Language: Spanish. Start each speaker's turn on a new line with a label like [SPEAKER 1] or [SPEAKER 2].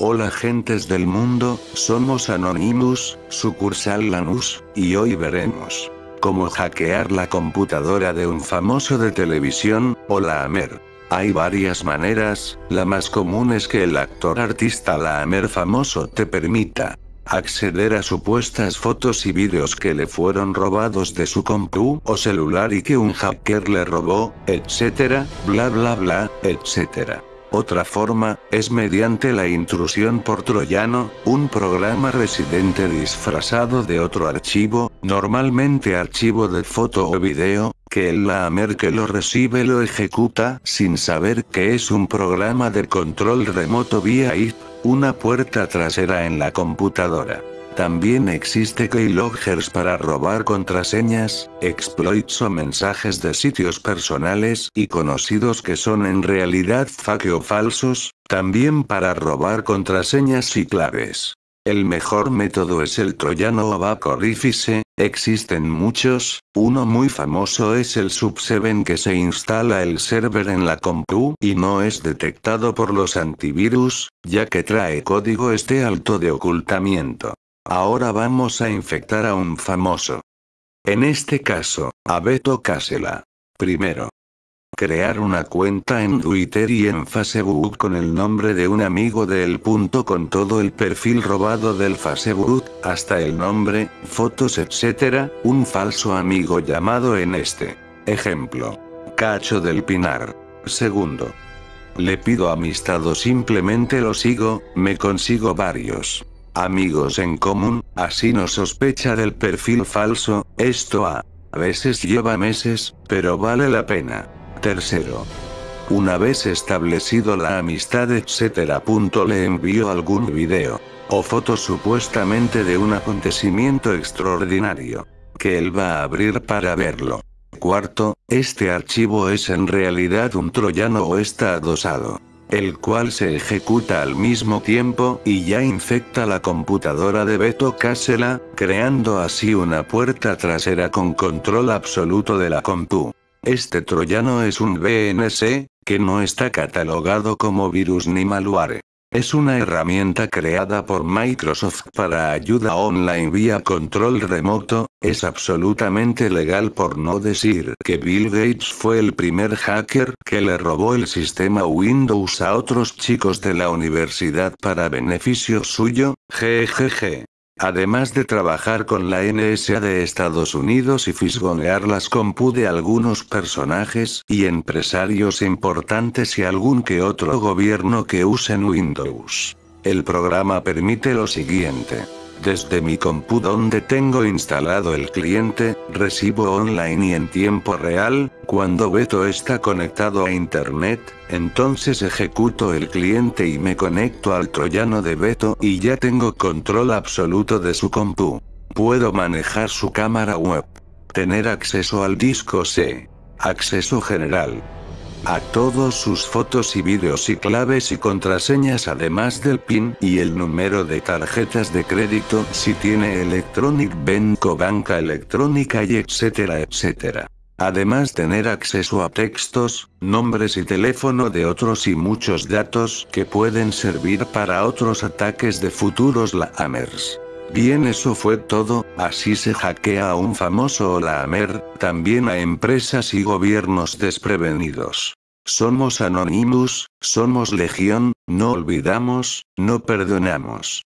[SPEAKER 1] Hola gentes del mundo, somos Anonymous, sucursal Lanús, y hoy veremos cómo hackear la computadora de un famoso de televisión, o la Amer. Hay varias maneras, la más común es que el actor artista la Amer famoso te permita acceder a supuestas fotos y vídeos que le fueron robados de su compu o celular y que un hacker le robó, etcétera, bla bla bla, etcétera. Otra forma, es mediante la intrusión por troyano, un programa residente disfrazado de otro archivo, normalmente archivo de foto o video, que el lamer que lo recibe lo ejecuta sin saber que es un programa de control remoto vía IP, una puerta trasera en la computadora. También existe keyloggers para robar contraseñas, exploits o mensajes de sitios personales y conocidos que son en realidad fake o falsos, también para robar contraseñas y claves. El mejor método es el troyano o backorifice, existen muchos, uno muy famoso es el Sub7 que se instala el server en la compu y no es detectado por los antivirus, ya que trae código este alto de ocultamiento. Ahora vamos a infectar a un famoso. En este caso, a Beto Casela. Primero. Crear una cuenta en Twitter y en Facebook con el nombre de un amigo del punto con todo el perfil robado del Facebook, hasta el nombre, fotos etc., un falso amigo llamado en este. Ejemplo. Cacho del Pinar. Segundo. Le pido amistad o simplemente lo sigo, me consigo varios amigos en común, así no sospecha del perfil falso, esto a veces lleva meses, pero vale la pena. Tercero. Una vez establecido la amistad etc. le envío algún video o foto supuestamente de un acontecimiento extraordinario que él va a abrir para verlo. Cuarto, este archivo es en realidad un troyano o está adosado el cual se ejecuta al mismo tiempo y ya infecta la computadora de Beto Casela, creando así una puerta trasera con control absoluto de la compu. Este troyano es un BNC, que no está catalogado como virus ni malware. Es una herramienta creada por Microsoft para ayuda online vía control remoto, es absolutamente legal por no decir que Bill Gates fue el primer hacker que le robó el sistema Windows a otros chicos de la universidad para beneficio suyo, jejeje. Además de trabajar con la NSA de Estados Unidos y fisgonear las compu de algunos personajes y empresarios importantes y algún que otro gobierno que usen Windows. El programa permite lo siguiente. Desde mi compu donde tengo instalado el cliente, recibo online y en tiempo real, cuando Beto está conectado a internet, entonces ejecuto el cliente y me conecto al troyano de Beto y ya tengo control absoluto de su compu. Puedo manejar su cámara web. Tener acceso al disco C. Acceso general a todos sus fotos y vídeos y claves y contraseñas además del PIN y el número de tarjetas de crédito si tiene Electronic Bank o banca electrónica y etcétera etcétera. Además tener acceso a textos, nombres y teléfono de otros y muchos datos que pueden servir para otros ataques de futuros laamers. Bien eso fue todo, así se hackea a un famoso lamer, también a empresas y gobiernos desprevenidos. Somos Anonymous, somos Legión, no olvidamos, no perdonamos.